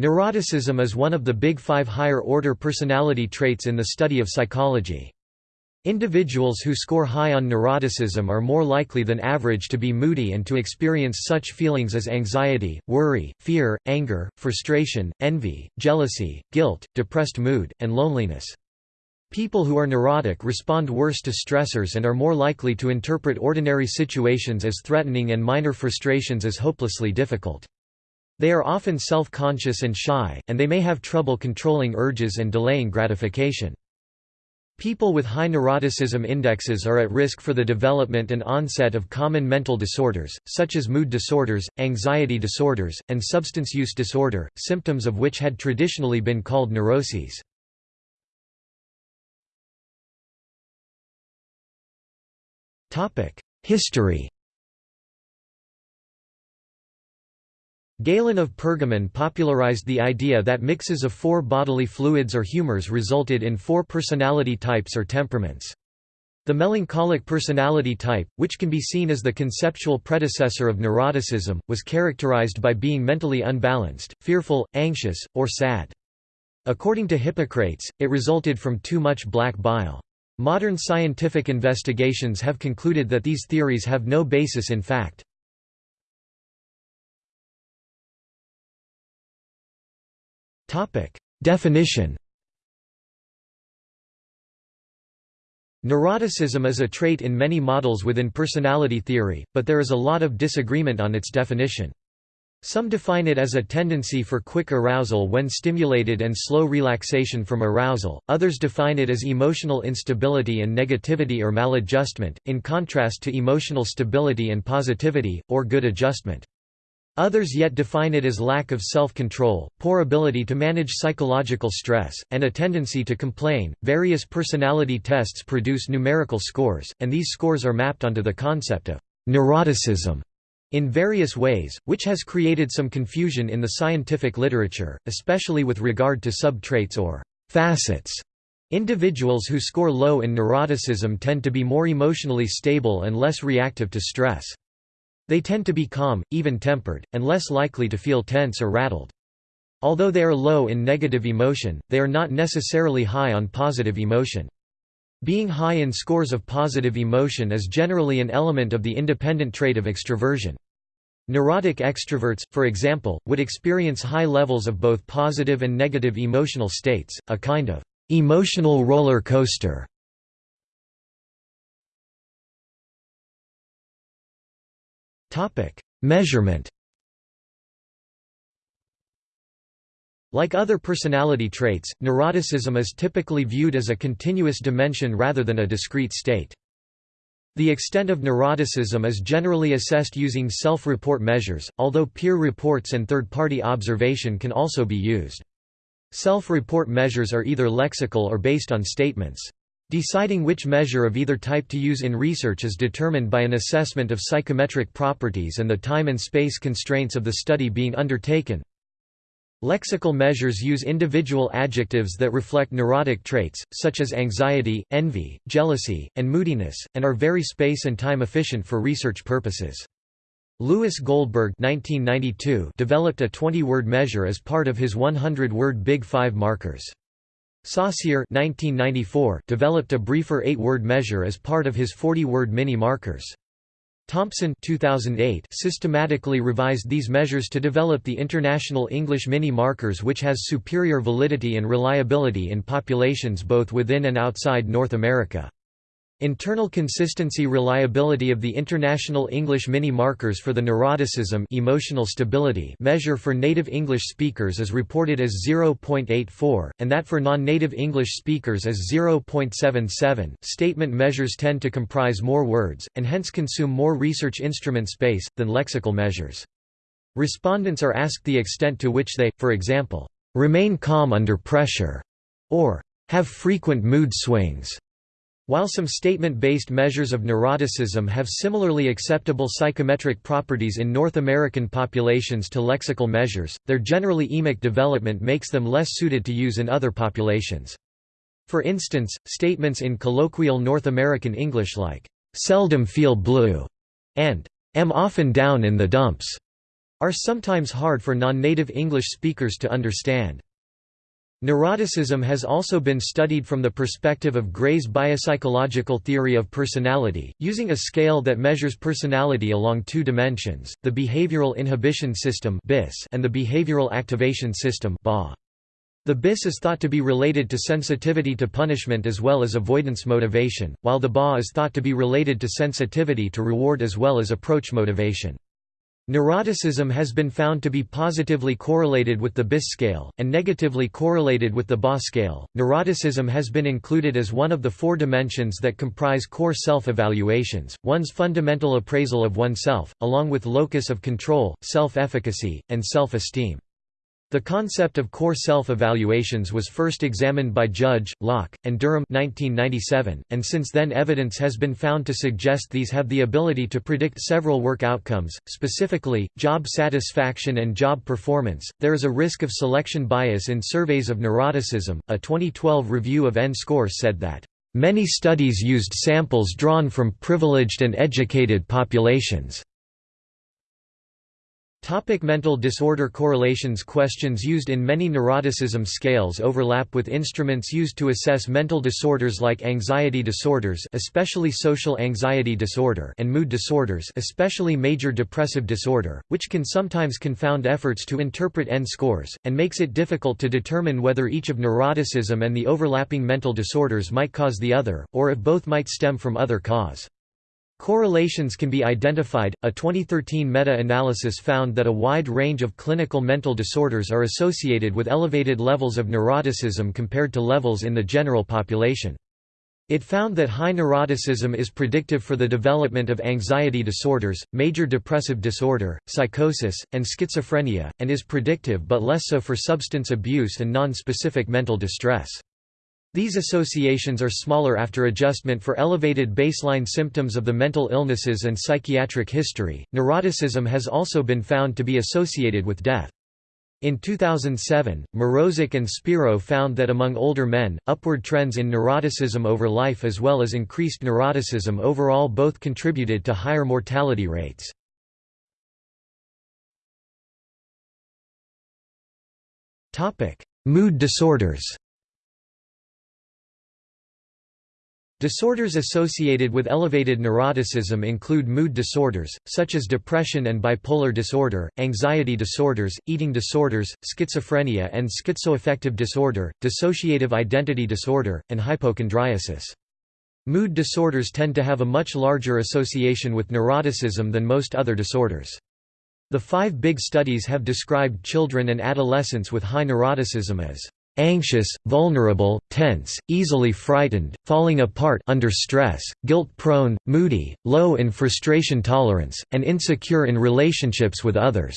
Neuroticism is one of the big five higher-order personality traits in the study of psychology. Individuals who score high on neuroticism are more likely than average to be moody and to experience such feelings as anxiety, worry, fear, anger, frustration, envy, jealousy, guilt, depressed mood, and loneliness. People who are neurotic respond worse to stressors and are more likely to interpret ordinary situations as threatening and minor frustrations as hopelessly difficult. They are often self-conscious and shy, and they may have trouble controlling urges and delaying gratification. People with high neuroticism indexes are at risk for the development and onset of common mental disorders, such as mood disorders, anxiety disorders, and substance use disorder, symptoms of which had traditionally been called neuroses. History Galen of Pergamon popularized the idea that mixes of four bodily fluids or humors resulted in four personality types or temperaments. The melancholic personality type, which can be seen as the conceptual predecessor of neuroticism, was characterized by being mentally unbalanced, fearful, anxious, or sad. According to Hippocrates, it resulted from too much black bile. Modern scientific investigations have concluded that these theories have no basis in fact. Definition Neuroticism is a trait in many models within personality theory, but there is a lot of disagreement on its definition. Some define it as a tendency for quick arousal when stimulated and slow relaxation from arousal, others define it as emotional instability and negativity or maladjustment, in contrast to emotional stability and positivity, or good adjustment. Others yet define it as lack of self-control, poor ability to manage psychological stress, and a tendency to complain. Various personality tests produce numerical scores, and these scores are mapped onto the concept of neuroticism in various ways, which has created some confusion in the scientific literature, especially with regard to sub-traits or facets. Individuals who score low in neuroticism tend to be more emotionally stable and less reactive to stress. They tend to be calm, even-tempered, and less likely to feel tense or rattled. Although they are low in negative emotion, they are not necessarily high on positive emotion. Being high in scores of positive emotion is generally an element of the independent trait of extroversion. Neurotic extroverts, for example, would experience high levels of both positive and negative emotional states, a kind of emotional roller coaster. Topic: Measurement. Like other personality traits, neuroticism is typically viewed as a continuous dimension rather than a discrete state. The extent of neuroticism is generally assessed using self-report measures, although peer reports and third-party observation can also be used. Self-report measures are either lexical or based on statements. Deciding which measure of either type to use in research is determined by an assessment of psychometric properties and the time and space constraints of the study being undertaken. Lexical measures use individual adjectives that reflect neurotic traits, such as anxiety, envy, jealousy, and moodiness, and are very space and time efficient for research purposes. Lewis Goldberg 1992 developed a 20-word measure as part of his 100-word Big Five markers. Saucier 1994 developed a briefer eight-word measure as part of his 40-word mini-markers. Thompson 2008 systematically revised these measures to develop the International English Mini-Markers which has superior validity and reliability in populations both within and outside North America. Internal consistency reliability of the International English Mini-Markers for the Neuroticism emotional stability measure for native English speakers is reported as 0.84, and that for non-native English speakers as 0.77. Statement measures tend to comprise more words, and hence consume more research instrument space, than lexical measures. Respondents are asked the extent to which they, for example, remain calm under pressure, or have frequent mood swings. While some statement-based measures of neuroticism have similarly acceptable psychometric properties in North American populations to lexical measures, their generally emic development makes them less suited to use in other populations. For instance, statements in colloquial North American English like, "'seldom feel blue' and "'am often down in the dumps' are sometimes hard for non-native English speakers to understand. Neuroticism has also been studied from the perspective of Gray's biopsychological theory of personality, using a scale that measures personality along two dimensions, the behavioral inhibition system and the behavioral activation system The BIS is thought to be related to sensitivity to punishment as well as avoidance motivation, while the BA is thought to be related to sensitivity to reward as well as approach motivation. Neuroticism has been found to be positively correlated with the BIS scale, and negatively correlated with the BA scale. Neuroticism has been included as one of the four dimensions that comprise core self evaluations, one's fundamental appraisal of oneself, along with locus of control, self efficacy, and self esteem. The concept of core self-evaluations was first examined by Judge, Locke, and Durham 1997, and since then evidence has been found to suggest these have the ability to predict several work outcomes, specifically, job satisfaction and job performance. There is a risk of selection bias in surveys of neuroticism. A 2012 review of N-scores said that, Many studies used samples drawn from privileged and educated populations. Topic mental disorder correlations Questions used in many neuroticism scales overlap with instruments used to assess mental disorders like anxiety disorders especially social anxiety disorder and mood disorders especially major depressive disorder, which can sometimes confound efforts to interpret N-scores, and makes it difficult to determine whether each of neuroticism and the overlapping mental disorders might cause the other, or if both might stem from other cause. Correlations can be identified. A 2013 meta analysis found that a wide range of clinical mental disorders are associated with elevated levels of neuroticism compared to levels in the general population. It found that high neuroticism is predictive for the development of anxiety disorders, major depressive disorder, psychosis, and schizophrenia, and is predictive but less so for substance abuse and non-specific mental distress. These associations are smaller after adjustment for elevated baseline symptoms of the mental illnesses and psychiatric history. Neuroticism has also been found to be associated with death. In 2007, Mroczek and Spiro found that among older men, upward trends in neuroticism over life as well as increased neuroticism overall both contributed to higher mortality rates. Mood disorders Disorders associated with elevated neuroticism include mood disorders, such as depression and bipolar disorder, anxiety disorders, eating disorders, schizophrenia and schizoaffective disorder, dissociative identity disorder, and hypochondriasis. Mood disorders tend to have a much larger association with neuroticism than most other disorders. The five big studies have described children and adolescents with high neuroticism as anxious, vulnerable, tense, easily frightened, falling apart under stress, guilt-prone, moody, low in frustration tolerance, and insecure in relationships with others",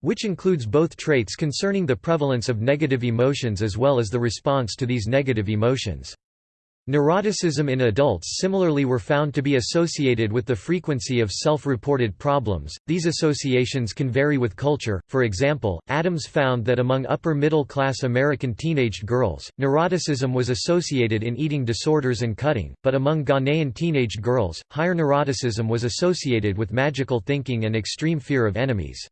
which includes both traits concerning the prevalence of negative emotions as well as the response to these negative emotions. Neuroticism in adults similarly were found to be associated with the frequency of self-reported problems. These associations can vary with culture. For example, Adams found that among upper-middle-class American teenaged girls, neuroticism was associated in eating disorders and cutting, but among Ghanaian teenaged girls, higher neuroticism was associated with magical thinking and extreme fear of enemies.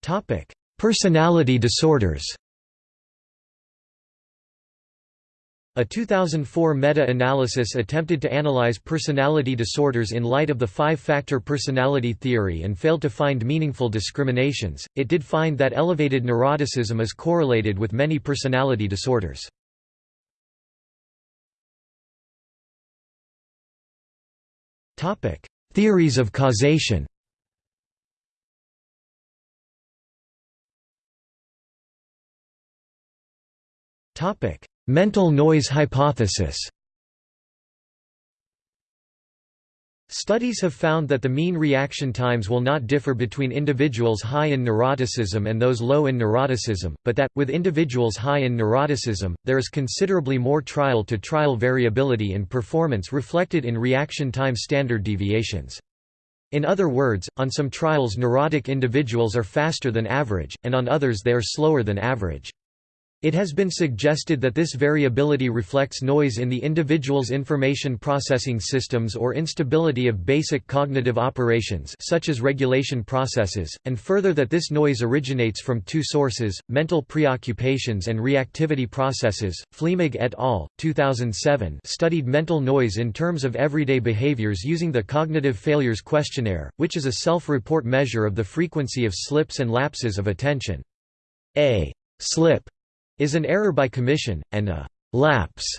Topic: Personality disorders. A 2004 meta-analysis attempted to analyze personality disorders in light of the five-factor personality theory and failed to find meaningful discriminations. It did find that elevated neuroticism is correlated with many personality disorders. Topic: Theories of causation. Topic: Mental noise hypothesis Studies have found that the mean reaction times will not differ between individuals high in neuroticism and those low in neuroticism, but that, with individuals high in neuroticism, there is considerably more trial-to-trial -trial variability in performance reflected in reaction time standard deviations. In other words, on some trials neurotic individuals are faster than average, and on others they are slower than average. It has been suggested that this variability reflects noise in the individual's information processing systems or instability of basic cognitive operations such as regulation processes, and further that this noise originates from two sources, mental preoccupations and reactivity processes. Flehmig et al. 2007 studied mental noise in terms of everyday behaviors using the Cognitive Failures Questionnaire, which is a self-report measure of the frequency of slips and lapses of attention. A slip is an error by commission, and a lapse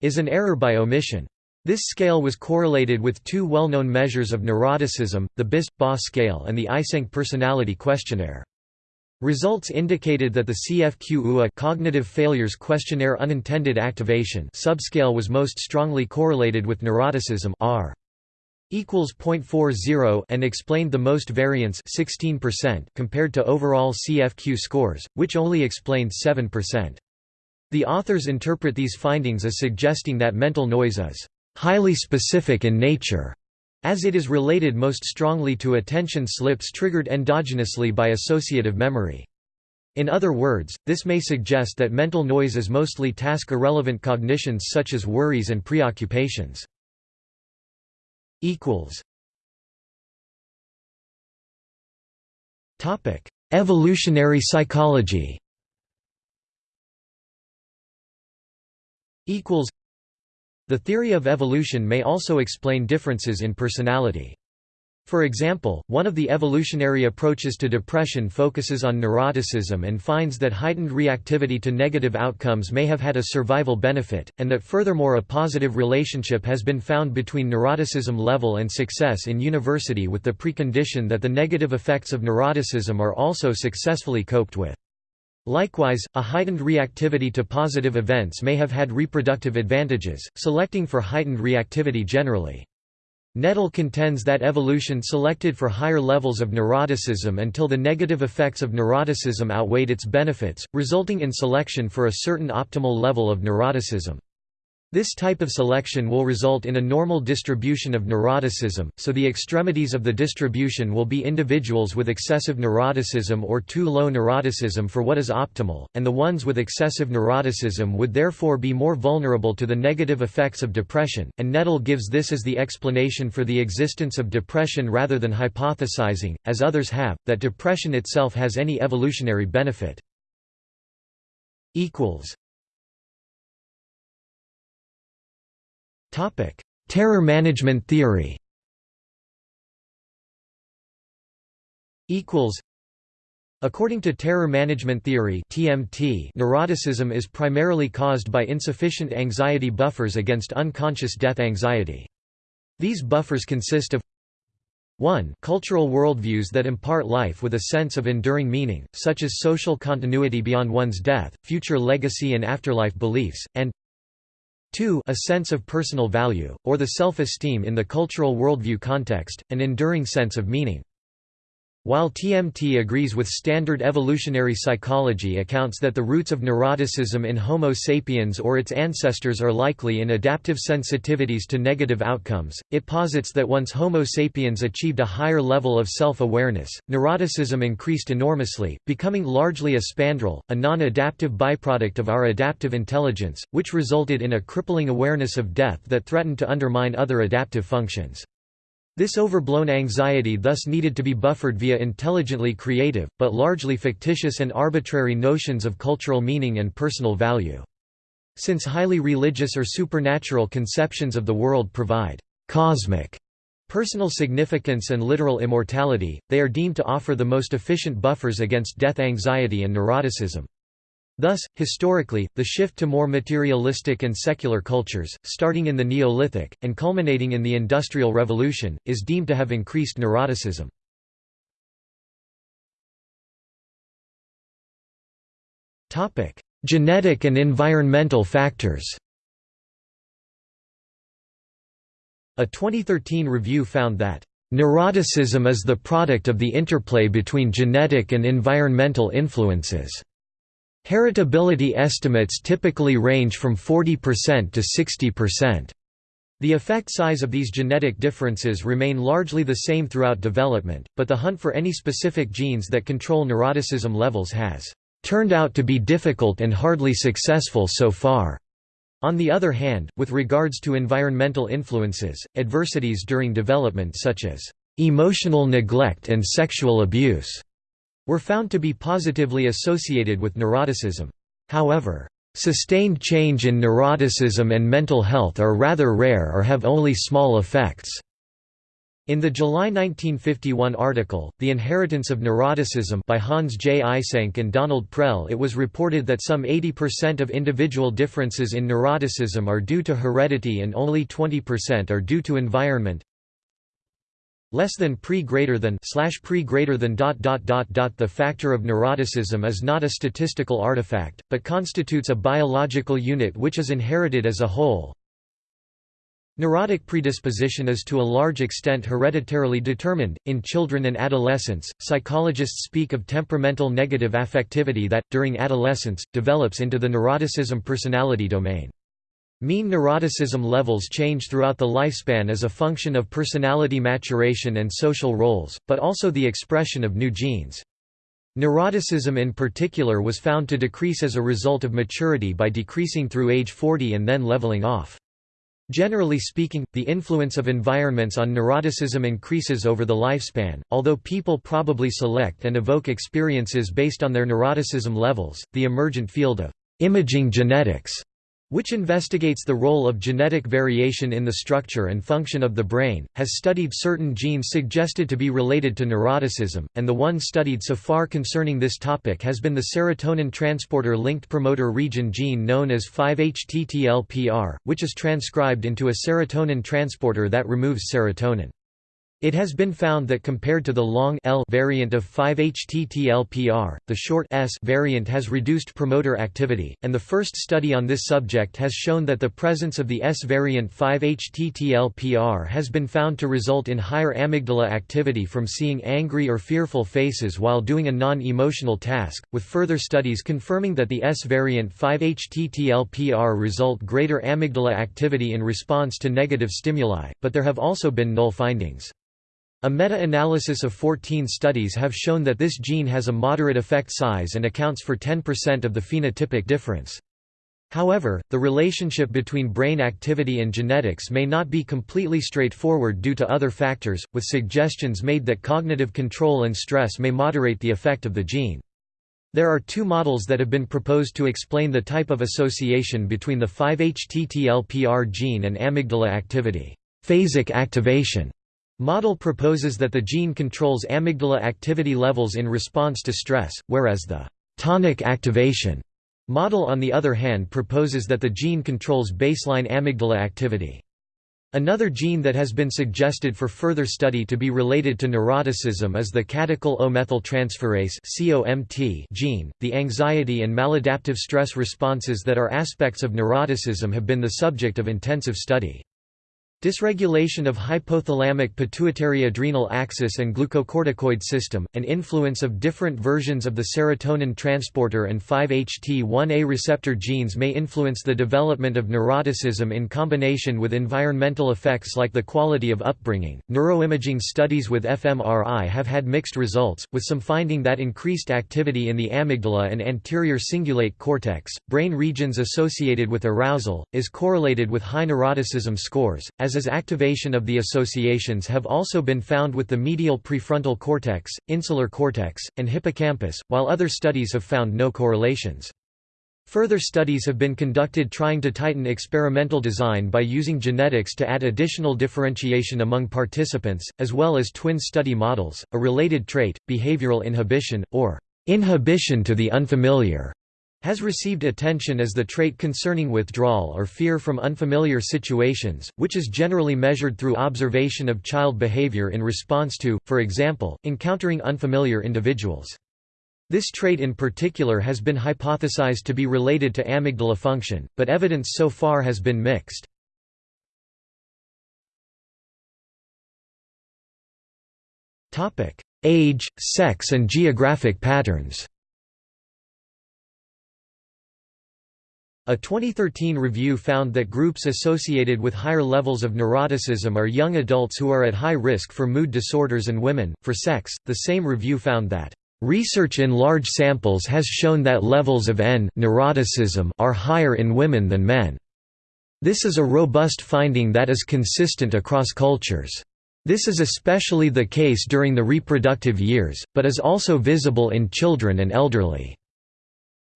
is an error by omission. This scale was correlated with two well-known measures of neuroticism, the BIS-BA scale and the Eysenck Personality Questionnaire. Results indicated that the CFQ-UA Cognitive Failures Questionnaire Unintended Activation subscale was most strongly correlated with neuroticism R equals 0.40 and explained the most variance 16% compared to overall CFQ scores, which only explained 7%. The authors interpret these findings as suggesting that mental noise is highly specific in nature, as it is related most strongly to attention slips triggered endogenously by associative memory. In other words, this may suggest that mental noise is mostly task-irrelevant cognitions such as worries and preoccupations equals Topic: Evolutionary psychology. Equals. The theory of evolution may also explain differences in personality. For example, one of the evolutionary approaches to depression focuses on neuroticism and finds that heightened reactivity to negative outcomes may have had a survival benefit, and that furthermore a positive relationship has been found between neuroticism level and success in university with the precondition that the negative effects of neuroticism are also successfully coped with. Likewise, a heightened reactivity to positive events may have had reproductive advantages, selecting for heightened reactivity generally. Nettle contends that evolution selected for higher levels of neuroticism until the negative effects of neuroticism outweighed its benefits, resulting in selection for a certain optimal level of neuroticism. This type of selection will result in a normal distribution of neuroticism, so the extremities of the distribution will be individuals with excessive neuroticism or too low neuroticism for what is optimal, and the ones with excessive neuroticism would therefore be more vulnerable to the negative effects of depression, and Nettle gives this as the explanation for the existence of depression rather than hypothesizing, as others have, that depression itself has any evolutionary benefit. Terror management theory. Equals. According to terror management theory (TMT), neuroticism is primarily caused by insufficient anxiety buffers against unconscious death anxiety. These buffers consist of 1 cultural worldviews that impart life with a sense of enduring meaning, such as social continuity beyond one's death, future legacy and afterlife beliefs, and 2 a sense of personal value, or the self-esteem in the cultural worldview context, an enduring sense of meaning. While TMT agrees with standard evolutionary psychology accounts that the roots of neuroticism in Homo sapiens or its ancestors are likely in adaptive sensitivities to negative outcomes, it posits that once Homo sapiens achieved a higher level of self-awareness, neuroticism increased enormously, becoming largely a spandrel, a non-adaptive byproduct of our adaptive intelligence, which resulted in a crippling awareness of death that threatened to undermine other adaptive functions. This overblown anxiety thus needed to be buffered via intelligently creative, but largely fictitious and arbitrary notions of cultural meaning and personal value. Since highly religious or supernatural conceptions of the world provide cosmic personal significance and literal immortality, they are deemed to offer the most efficient buffers against death anxiety and neuroticism. Thus, historically, the shift to more materialistic and secular cultures, starting in the Neolithic, and culminating in the Industrial Revolution, is deemed to have increased neuroticism. Genetic and environmental factors A 2013 review found that Neuroticism is the product of the interplay between genetic and environmental influences. Heritability estimates typically range from 40% to 60%. The effect size of these genetic differences remain largely the same throughout development, but the hunt for any specific genes that control neuroticism levels has turned out to be difficult and hardly successful so far. On the other hand, with regards to environmental influences, adversities during development such as emotional neglect and sexual abuse were found to be positively associated with neuroticism. However, sustained change in neuroticism and mental health are rather rare or have only small effects. In the July 1951 article, The Inheritance of Neuroticism by Hans J. Eysenck and Donald Prell it was reported that some 80% of individual differences in neuroticism are due to heredity and only 20% are due to environment. Less than pre greater than slash pre greater than dot dot dot dot The factor of neuroticism is not a statistical artifact, but constitutes a biological unit which is inherited as a whole, Neurotic predisposition is to a large extent hereditarily determined. In children and adolescents, psychologists speak of temperamental negative affectivity that, during adolescence, develops into the neuroticism personality domain. Mean neuroticism levels change throughout the lifespan as a function of personality maturation and social roles, but also the expression of new genes. Neuroticism in particular was found to decrease as a result of maturity by decreasing through age 40 and then leveling off. Generally speaking, the influence of environments on neuroticism increases over the lifespan, although people probably select and evoke experiences based on their neuroticism levels. The emergent field of imaging genetics which investigates the role of genetic variation in the structure and function of the brain, has studied certain genes suggested to be related to neuroticism, and the one studied so far concerning this topic has been the serotonin transporter linked promoter region gene known as 5-HTTLPR, which is transcribed into a serotonin transporter that removes serotonin. It has been found that compared to the long L variant of 5-HTTLPR, the short S variant has reduced promoter activity, and the first study on this subject has shown that the presence of the S variant 5-HTTLPR has been found to result in higher amygdala activity from seeing angry or fearful faces while doing a non-emotional task, with further studies confirming that the S variant 5-HTTLPR result greater amygdala activity in response to negative stimuli, but there have also been null findings. A meta-analysis of 14 studies have shown that this gene has a moderate effect size and accounts for 10% of the phenotypic difference. However, the relationship between brain activity and genetics may not be completely straightforward due to other factors, with suggestions made that cognitive control and stress may moderate the effect of the gene. There are two models that have been proposed to explain the type of association between the 5-HTTLPR gene and amygdala activity. Phasic activation Model proposes that the gene controls amygdala activity levels in response to stress, whereas the tonic activation model on the other hand proposes that the gene controls baseline amygdala activity. Another gene that has been suggested for further study to be related to neuroticism is the catechol O-methyltransferase gene. The anxiety and maladaptive stress responses that are aspects of neuroticism have been the subject of intensive study. Dysregulation of hypothalamic pituitary adrenal axis and glucocorticoid system, and influence of different versions of the serotonin transporter and 5-HT1A receptor genes may influence the development of neuroticism in combination with environmental effects like the quality of upbringing. Neuroimaging studies with fMRI have had mixed results, with some finding that increased activity in the amygdala and anterior cingulate cortex, brain regions associated with arousal, is correlated with high neuroticism scores, as as is activation of the associations have also been found with the medial prefrontal cortex, insular cortex, and hippocampus, while other studies have found no correlations. Further studies have been conducted trying to tighten experimental design by using genetics to add additional differentiation among participants, as well as twin study models, a related trait, behavioral inhibition, or inhibition to the unfamiliar has received attention as the trait concerning withdrawal or fear from unfamiliar situations, which is generally measured through observation of child behavior in response to, for example, encountering unfamiliar individuals. This trait in particular has been hypothesized to be related to amygdala function, but evidence so far has been mixed. Age, sex and geographic patterns A 2013 review found that groups associated with higher levels of neuroticism are young adults who are at high risk for mood disorders and women. For sex, the same review found that Research in large samples has shown that levels of N neuroticism are higher in women than men. This is a robust finding that is consistent across cultures. This is especially the case during the reproductive years, but is also visible in children and elderly.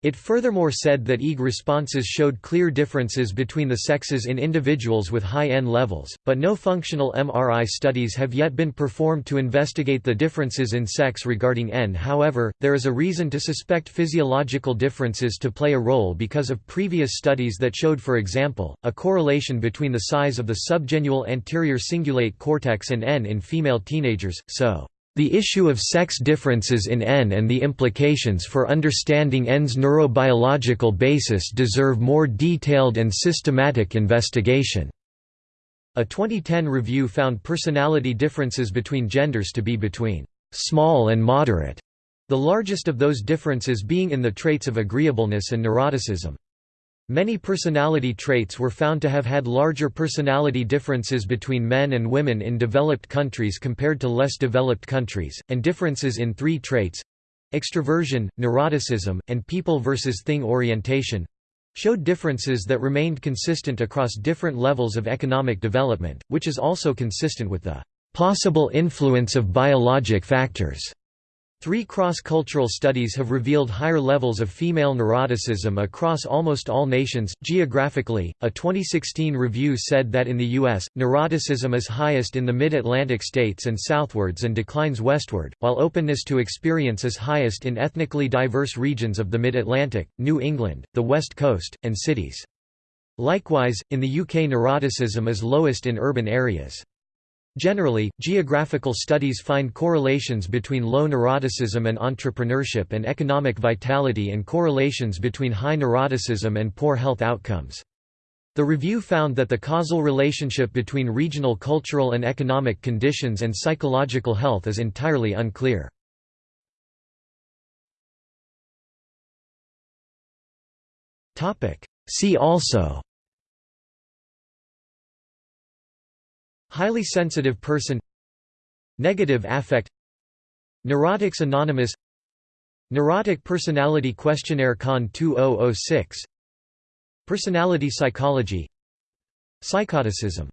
It furthermore said that EEG responses showed clear differences between the sexes in individuals with high N levels, but no functional MRI studies have yet been performed to investigate the differences in sex regarding N. However, there is a reason to suspect physiological differences to play a role because of previous studies that showed for example, a correlation between the size of the subgenual anterior cingulate cortex and N in female teenagers, so the issue of sex differences in N and the implications for understanding N's neurobiological basis deserve more detailed and systematic investigation. A 2010 review found personality differences between genders to be between small and moderate, the largest of those differences being in the traits of agreeableness and neuroticism. Many personality traits were found to have had larger personality differences between men and women in developed countries compared to less developed countries, and differences in three traits—extroversion, neuroticism, and people versus thing orientation—showed differences that remained consistent across different levels of economic development, which is also consistent with the possible influence of biologic factors. Three cross-cultural studies have revealed higher levels of female neuroticism across almost all nations. Geographically, a 2016 review said that in the U.S., neuroticism is highest in the mid-Atlantic states and southwards and declines westward, while openness to experience is highest in ethnically diverse regions of the mid-Atlantic, New England, the West Coast, and cities. Likewise, in the UK neuroticism is lowest in urban areas. Generally, geographical studies find correlations between low neuroticism and entrepreneurship and economic vitality and correlations between high neuroticism and poor health outcomes. The review found that the causal relationship between regional cultural and economic conditions and psychological health is entirely unclear. See also Highly sensitive person Negative affect Neurotics Anonymous Neurotic Personality Questionnaire Con 2006 Personality Psychology Psychoticism